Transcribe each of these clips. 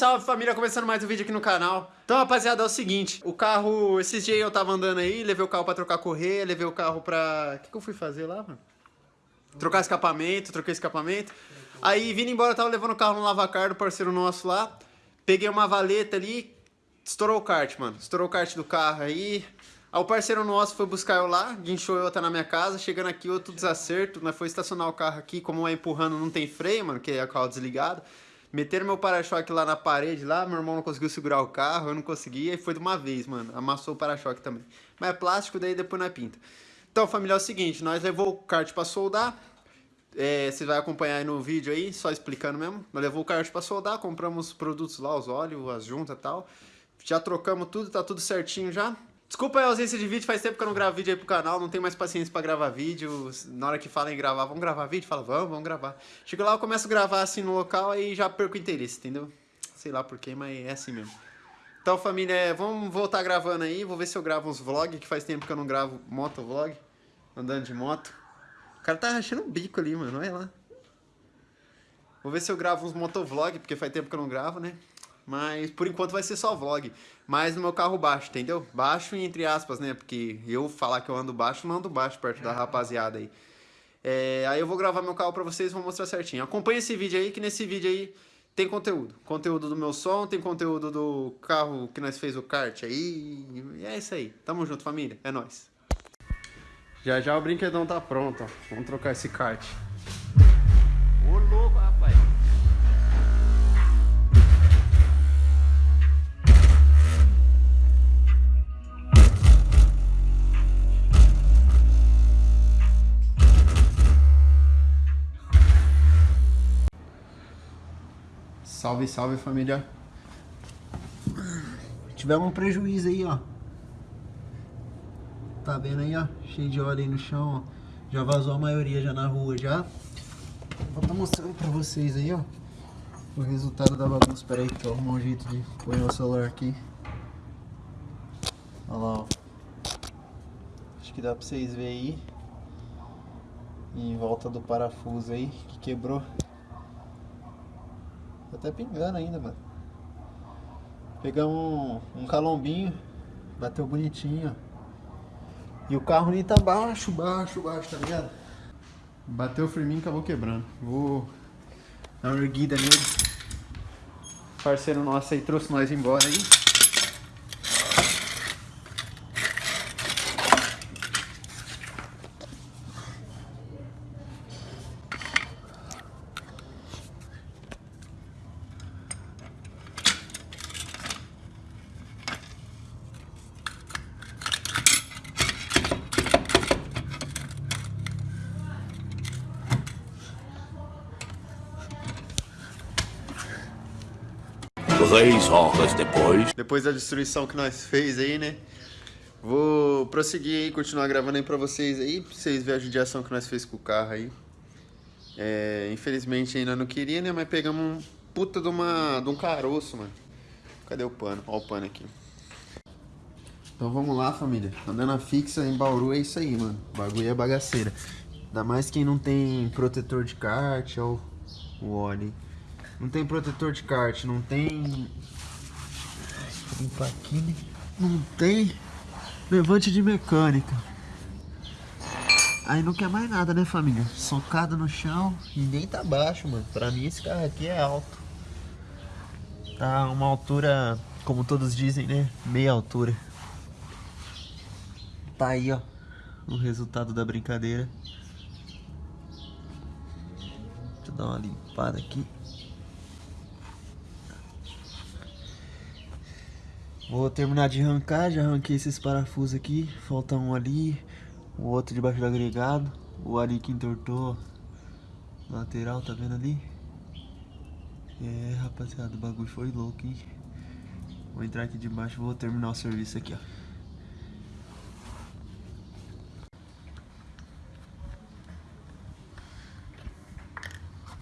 salve família, começando mais um vídeo aqui no canal. Então rapaziada, é o seguinte. O carro, esses dias eu tava andando aí Levei o carro pra trocar correia Levei o carro pra... O que, que eu fui fazer lá, mano? Trocar escapamento, troquei escapamento. Aí vindo embora, tava levando o carro no lavacar do parceiro nosso lá. Peguei uma valeta ali Estourou o kart, mano. Estourou o kart do carro aí. Aí o parceiro nosso foi buscar eu lá, guinchou eu até na minha casa, chegando aqui outro desacerto, nós foi estacionar o carro aqui, como é empurrando não tem freio, mano, que é o carro desligado. Meteram meu para-choque lá na parede, lá, meu irmão não conseguiu segurar o carro, eu não conseguia, e foi de uma vez, mano, amassou o para-choque também. Mas é plástico, daí depois na pinta. Então, família, é o seguinte, nós levou o kart pra soldar, é, você vai acompanhar aí no vídeo aí, só explicando mesmo. Nós levou o kart pra soldar, compramos os produtos lá, os óleos, as juntas e tal. Já trocamos tudo, tá tudo certinho já. Desculpa a ausência de vídeo, faz tempo que eu não gravo vídeo aí pro canal, não tenho mais paciência pra gravar vídeo. Na hora que falam em gravar, vamos gravar vídeo? Fala, vamos, vamos gravar. Chego lá, eu começo a gravar assim no local, aí já perco o interesse, entendeu? Sei lá porquê, mas é assim mesmo. Então, família, é, vamos voltar gravando aí, vou ver se eu gravo uns vlogs, que faz tempo que eu não gravo motovlog, andando de moto. O cara tá rachando o bico ali, mano, olha lá. Vou ver se eu gravo uns motovlog, porque faz tempo que eu não gravo, né? Mas por enquanto vai ser só vlog. Mas no meu carro baixo, entendeu? Baixo entre aspas, né? Porque eu falar que eu ando baixo, não ando baixo perto da rapaziada aí. É, aí eu vou gravar meu carro pra vocês vou mostrar certinho. Acompanha esse vídeo aí, que nesse vídeo aí tem conteúdo. Conteúdo do meu som, tem conteúdo do carro que nós fez o kart aí. E é isso aí. Tamo junto, família. É nóis. Já já o brinquedão tá pronto, ó. Vamos trocar esse kart. Salve, salve família. Tivemos um prejuízo aí, ó. Tá vendo aí, ó? Cheio de óleo aí no chão, ó. Já vazou a maioria já na rua já. Vou estar mostrando pra vocês aí, ó. O resultado da bagunça. Pera aí que eu arrumar um jeito de pôr o celular aqui. Olha lá, ó. Acho que dá pra vocês verem aí. Em volta do parafuso aí, que quebrou. Tá até pingando ainda, mano. Pegamos um, um calombinho, bateu bonitinho. E o carro nem tá baixo, baixo, baixo, tá ligado? Bateu o firminho e acabou quebrando. Vou dar uma erguida nele. Parceiro nosso aí trouxe nós embora aí. Três horas depois. Depois da destruição que nós fez aí, né? Vou prosseguir aí, continuar gravando aí pra vocês aí, pra vocês verem a judiação que nós fez com o carro aí. É, infelizmente ainda não queria, né? Mas pegamos um puta de, uma, de um caroço, mano. Cadê o pano? Olha o pano aqui. Então vamos lá, família. Andando a fixa em Bauru é isso aí, mano. O bagulho é bagaceira. Ainda mais quem não tem protetor de kart ou o óleo. Não tem protetor de kart, não tem... Limpar aqui, né? Não tem levante de mecânica. Aí não quer mais nada, né, família? Socado no chão e nem tá baixo, mano. Pra mim esse carro aqui é alto. Tá uma altura, como todos dizem, né? Meia altura. Tá aí, ó. O resultado da brincadeira. Deixa eu dar uma limpada aqui. Vou terminar de arrancar, já arranquei esses parafusos aqui, falta um ali, o outro debaixo do agregado, o ali que entortou lateral, tá vendo ali? É, rapaziada, o bagulho foi louco, hein? Vou entrar aqui debaixo vou terminar o serviço aqui, ó.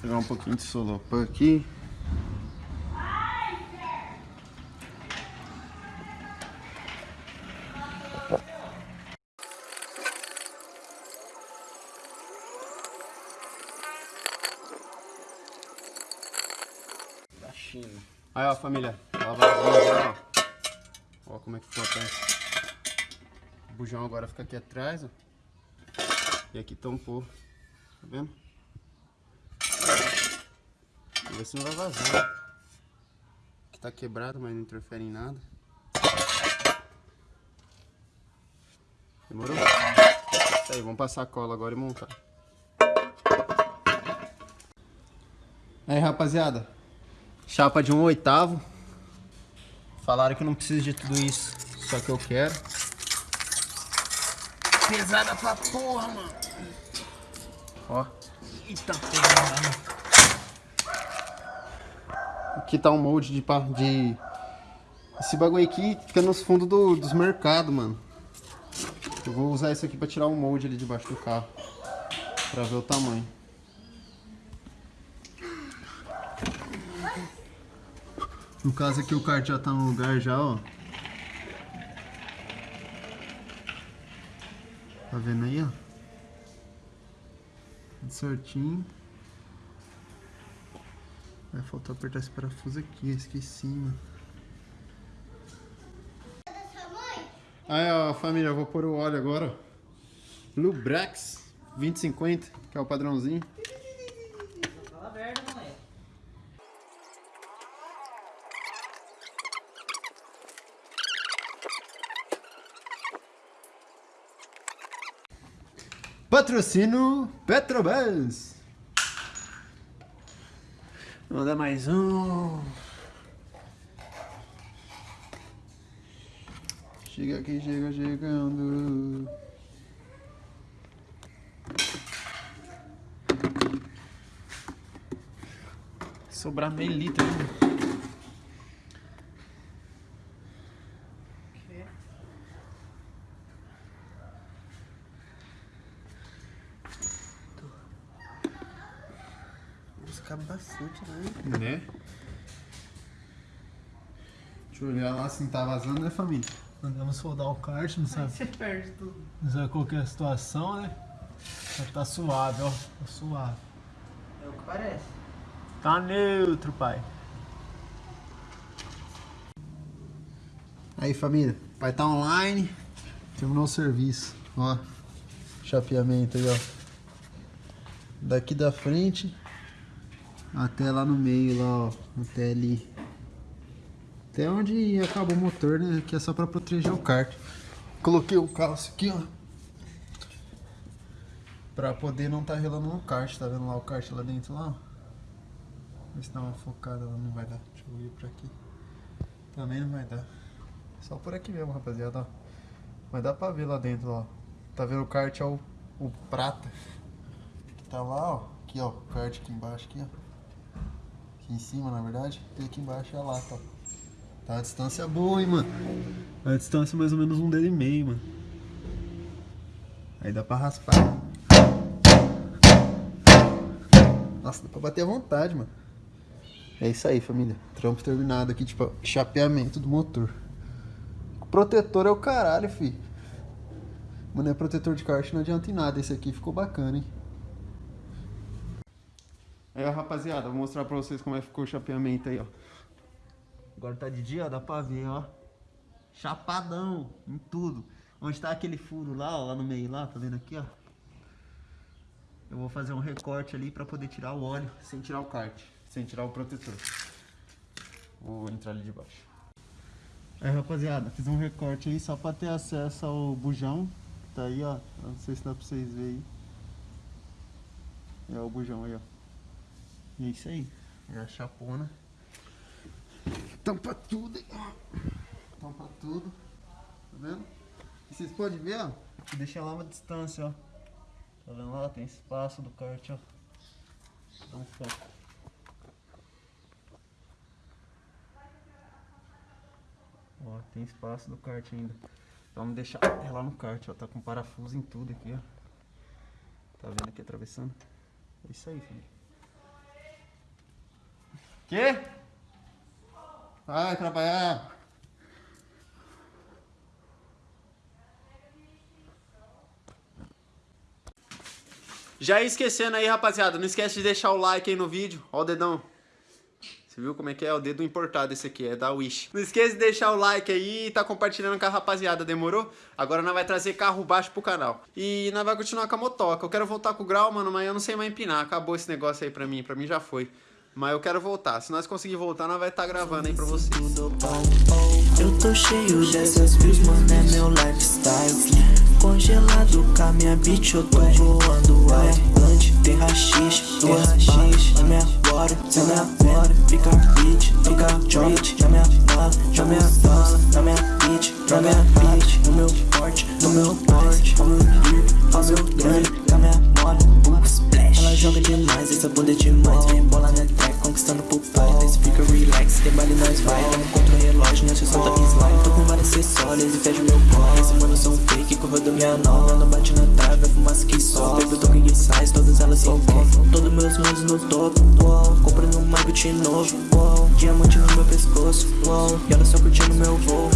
Pegar um pouquinho de solopan aqui. Aí, ó, família. Lavadinha ó. Ó como é que ficou. O bujão agora fica aqui atrás, ó. E aqui tampou. Tá vendo? Vamos ver se não vai vazar. Aqui tá quebrado, mas não interfere em nada. Demorou? Isso aí, vamos passar a cola agora e montar. Aí, rapaziada. Chapa de um oitavo. Falaram que não preciso de tudo isso. Só que eu quero. Pesada pra porra, mano. Ó. Eita porra. Aqui tá um molde de... de... Esse bagulho aqui fica nos fundos do- dos mercados, mano. Eu vou usar isso aqui pra tirar o molde ali debaixo do carro. Pra ver o tamanho. No caso aqui o kart já tá no lugar já, ó. Tá vendo aí, ó? Tudo certinho. Vai faltar apertar esse parafuso aqui, esqueci, mano. Aí, ó, família, eu vou pôr o óleo agora. Lubrax 2050, que é o padrãozinho. Patrocínio Petrobras. Manda mais um. Chega aqui, chega chegando. Sobrar meio litro. Buscar bastante, né? Né? Deixa eu olhar lá se não tá vazando, né, família? Andamos soldar o kart, não sabe, Você perde tudo. não sabe qual que é a situação, né? Mas tá suave, ó. Tá suave. É o que parece. Tá neutro, pai. Aí família, pai tá online, terminou o serviço, ó, chapeamento aí, ó, daqui da frente até lá no meio, lá, ó, até ali, até onde acaba o motor, né, que é só pra proteger o kart. Coloquei o calço aqui, ó, pra poder não tá relando no kart, tá vendo lá o kart lá dentro, lá, ó. Vê se dá uma focada lá, não vai dar, deixa eu ir pra aqui, também não vai dar. Só por aqui mesmo, rapaziada, ó. Mas dá pra ver lá dentro, ó. Tá vendo o kart é o, o prata. Que tá lá, ó. Aqui, ó. O kart aqui embaixo, aqui, ó. Aqui em cima, na verdade. E aqui embaixo é a lata. Tá a distância boa, hein, mano. A distância é mais ou menos um dedo e meio, mano. Aí dá pra raspar. Nossa, dá pra bater à vontade, mano. É isso aí, família. Trampo terminado aqui, tipo, chapeamento do motor. Protetor é o caralho, fi. Mano, é protetor de kart, não adianta em nada. Esse aqui ficou bacana, hein? Aí, ó, rapaziada, vou mostrar pra vocês como é que ficou o chapeamento aí, ó. Agora tá de dia, ó, dá pra ver, ó. Chapadão em tudo. Onde tá aquele furo lá, ó, lá no meio lá, tá vendo aqui, ó? Eu vou fazer um recorte ali pra poder tirar o óleo sem tirar o kart, sem tirar o protetor. Vou entrar ali de baixo. Aí rapaziada, fiz um recorte aí só pra ter acesso ao bujão. Tá aí, ó. Não sei se dá pra vocês verem aí. É o bujão aí, ó. E é isso aí. É a chapona. Tampa tudo. Tampa tudo. Tá vendo? E vocês podem ver, ó. Eu deixei lá uma distância, ó. Tá vendo lá? Tem espaço do kart, ó. Dá um foco. Ó, tem espaço do kart ainda. Vamos deixar ela no kart, ó. Tá com parafuso em tudo aqui, ó. Tá vendo aqui atravessando? É isso aí, filho. Quê? Vai trabalhar. Já esquecendo aí, rapaziada. Não esquece de deixar o like aí no vídeo. Ó o dedão. Você viu como é que é? O dedo importado esse aqui, é da Wish. Não esqueça de deixar o like aí e tá compartilhando com a rapaziada, demorou? Agora nós vai trazer carro baixo pro canal. E nós vai continuar com a motoca. Eu quero voltar com o grau, mano, mas eu não sei mais empinar. Acabou esse negócio aí pra mim, pra mim já foi. Mas eu quero voltar. Se nós conseguir voltar, nós vai estar tá gravando aí pra vocês. Eu tô cheio dessas views, mano, é meu lifestyle. Congelado com a minha bitch, eu tô voando alto Tem rachixe, duas balas na minha bora. Se na bora, fica bitch, fica rich Na minha bala, na minha bala, na minha bitch. Na minha bitch, no meu porte, no meu porte manos no topo, uou Comprando um Mavic novo, uou Diamante no meu pescoço, uou E ela só curtindo meu voo.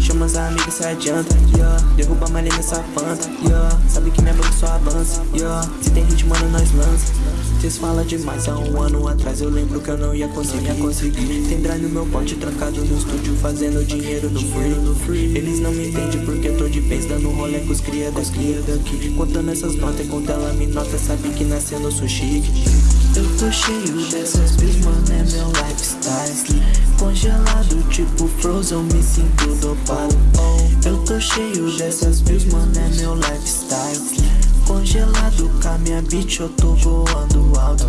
Chama as amigas, se adianta, yeah. Derruba a malha nessa fanta, yeah. Sabe que minha banda só avança, yeah. Se tem ritmo, mano, nós lança. Cês falam demais, há um ano atrás eu lembro que eu não ia conseguir, ia conseguir. Tem drive no meu pote trancado no estúdio fazendo dinheiro no free, no free. Eles não me entendem porque vez dando rolê com os cria das cria daqui Contando essas notas, enquanto ela me nota, sabe que nascendo eu sou chique. Eu tô cheio dessas views, mano, é meu lifestyle. Congelado tipo Frozen, me sinto dopado. Eu tô cheio dessas views, mano, é meu lifestyle. Congelado com a minha bitch, eu tô voando alto